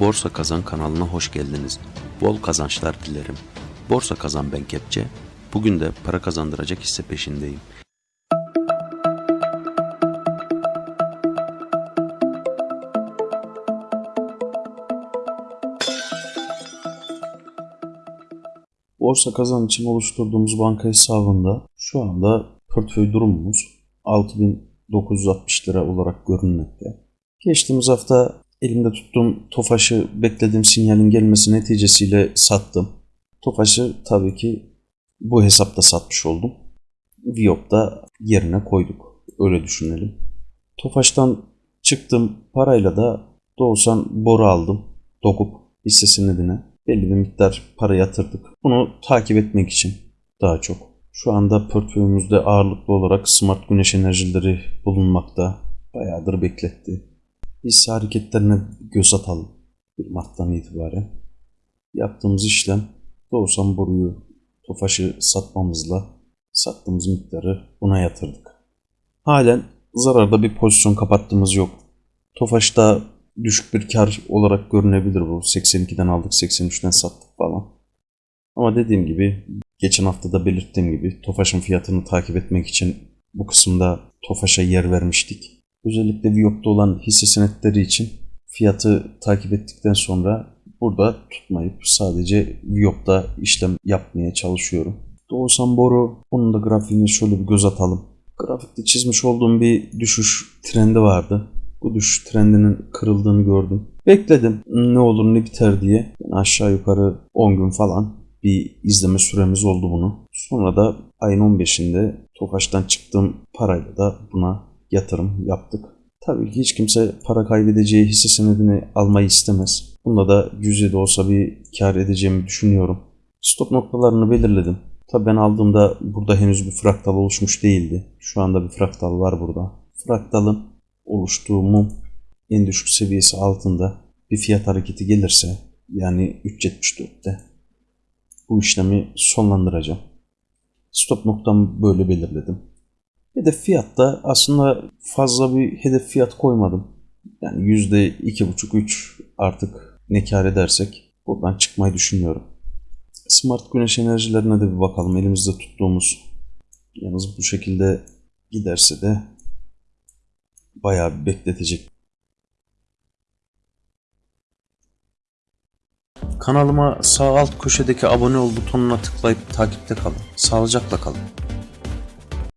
Borsa Kazan kanalına hoş geldiniz. Bol kazançlar dilerim. Borsa Kazan ben Kepçe. Bugün de para kazandıracak hisse peşindeyim. Borsa kazan için oluşturduğumuz banka hesabında şu anda portföy durumumuz 6960 lira olarak görünmekte. Geçtiğimiz hafta elimde tuttuğum Tofaş'ı beklediğim sinyalin gelmesi neticesiyle sattım. Tofaş'ı tabii ki bu hesapta satmış oldum. Viyop'ta yerine koyduk. Öyle düşünelim. Tofaş'tan çıktım parayla da Doğusan boru aldım. Dokup hisse senedine belli bir miktar para yatırdık. Bunu takip etmek için daha çok. Şu anda portföyümüzde ağırlıklı olarak smart güneş enerjileri bulunmakta. Bayağıdır bekletti. Hisse hareketlerine göz atalım. 1 Mart'tan itibaren. Yaptığımız işlem Doğusan boruyu Tofaş'ı satmamızla sattığımız miktarı buna yatırdık. Halen zararda bir pozisyon kapattığımız yok. Tofaş'ta düşük bir kar olarak görünebilir bu. 82'den aldık 83'ten sattık falan. Ama dediğim gibi geçen hafta da belirttiğim gibi Tofaş'ın fiyatını takip etmek için bu kısımda Tofaş'a yer vermiştik. Özellikle Viyop'ta olan hisse senetleri için fiyatı takip ettikten sonra burada tutmayıp sadece Viyop'ta işlem yapmaya çalışıyorum. Doğusan Boru onun da grafiğine şöyle bir göz atalım. Grafikte çizmiş olduğum bir düşüş trendi vardı. Bu düşüş trendinin kırıldığını gördüm. Bekledim ne olur ne biter diye. Yani aşağı yukarı 10 gün falan bir izleme süremiz oldu bunu. Sonra da ayın 15'inde Tofaş'tan çıktığım parayla da buna yatırım yaptık. Tabii ki hiç kimse para kaybedeceği hisse senedini almayı istemez. Bunda da cüzi de olsa bir kar edeceğimi düşünüyorum. Stop noktalarını belirledim. Tabii ben aldığımda burada henüz bir fraktal oluşmuş değildi. Şu anda bir fraktal var burada. Fraktalın oluştuğu mum en düşük seviyesi altında bir fiyat hareketi gelirse yani 3.74'te bu işlemi sonlandıracağım. Stop noktamı böyle belirledim. Hedef fiyatta aslında fazla bir hedef fiyat koymadım. Yani %2,5-3 artık ne kar edersek buradan çıkmayı düşünüyorum. Smart güneş enerjilerine de bir bakalım. Elimizde tuttuğumuz yalnız bu şekilde giderse de bayağı bir bekletecek. Kanalıma sağ alt köşedeki abone ol butonuna tıklayıp takipte kalın. Sağlıcakla kalın.